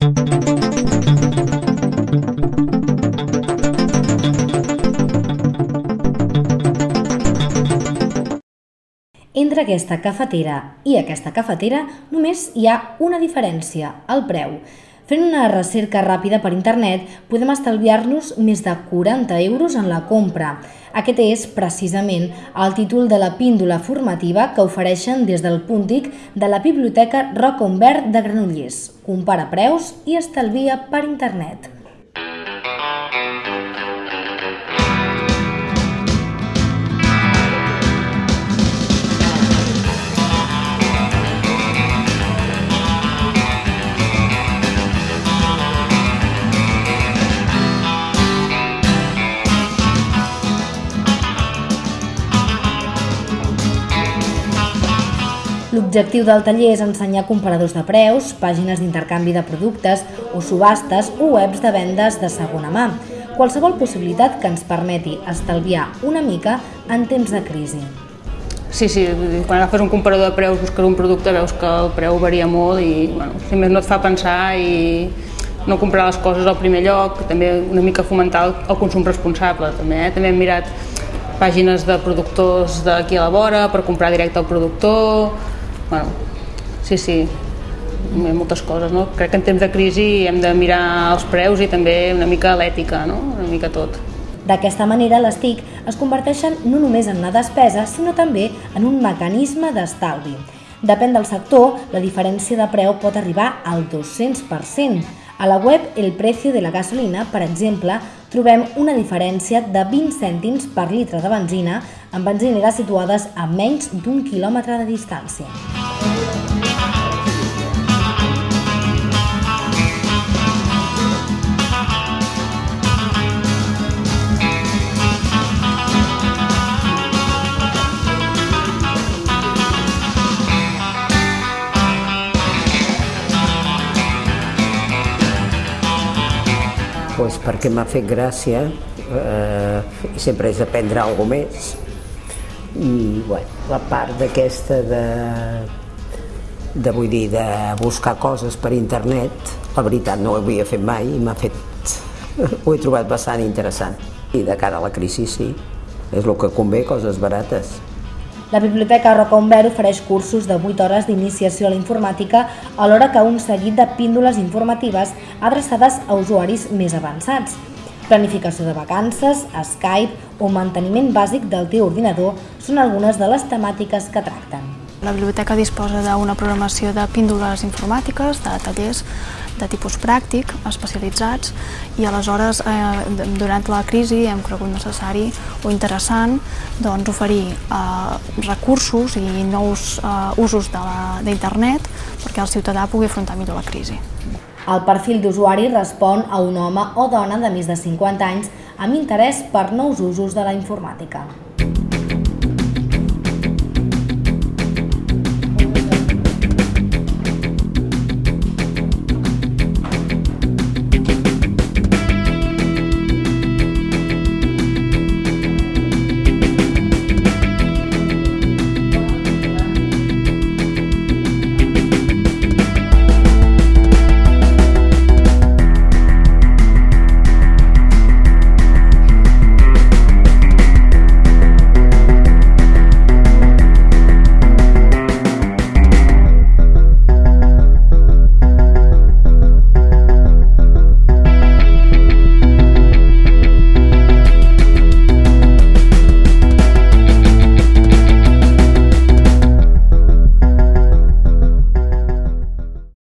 Entre aquesta cafetera i aquesta cafetera només hi ha una diferència, el preu. Fent una recerca ràpida per internet podem estalviar-nos més de 40 euros en la compra. Aquest és, precisament, el títol de la píndola formativa que ofereixen des del Puntic de la Biblioteca Roca de Granollers. Compara preus i estalvia per internet. L'objectiu del taller és ensenyar comparadors de preus, pàgines d'intercanvi de productes o subhastes o webs de vendes de segona mà. Qualsevol possibilitat que ens permeti estalviar una mica en temps de crisi. Sí, sí, quan agafes un comparador de preus, buscar un producte, veus que el preu varia molt i, bueno, si més no et fa pensar i no comprar les coses al primer lloc, també una mica fomentar el, el consum responsable. També, eh? també hem mirat pàgines de productors d'aquí a la vora per comprar directe al productor, bueno, sí, sí, moltes coses, no? Crec que en temps de crisi hem de mirar els preus i també una mica l'ètica, no? Una mica tot. D'aquesta manera, les TIC es converteixen no només en una despesa, sinó també en un mecanisme d'estalvi. Depèn del sector, la diferència de preu pot arribar al 200%. A la web El Precio de la Gasolina, per exemple, trobem una diferència de 20 cèntims per litre de benzina en benzineres situades a menys d'un quilòmetre de distància. Pues perquè m'ha fet gràcia eh, i sempre és aprendre alguna més. I bueno, la part d'aquesta de, de vull dir de buscar coses per internet la veritat no ho havia fet mai i m'ha fet ho he trobat bastant interessant. I de cara a la crisi sí és el que convé, coses barates la Biblioteca Rocaumber ofereix cursos de 8 hores d'iniciació a la informàtica, alhora que un seguit de píndoles informatives adreçades a usuaris més avançats. Planificació de vacances, Skype o manteniment bàsic del teu ordinador són algunes de les temàtiques que tracten. La biblioteca disposa d'una programació de píndoles informàtiques, de tallers de tipus pràctic, especialitzats, i aleshores, eh, durant la crisi, hem cregut necessari o interessant doncs, oferir eh, recursos i nous eh, usos d'internet perquè el ciutadà pugui afrontar millor la crisi. El perfil d'usuari respon a un home o dona de més de 50 anys amb interès per nous usos de la informàtica.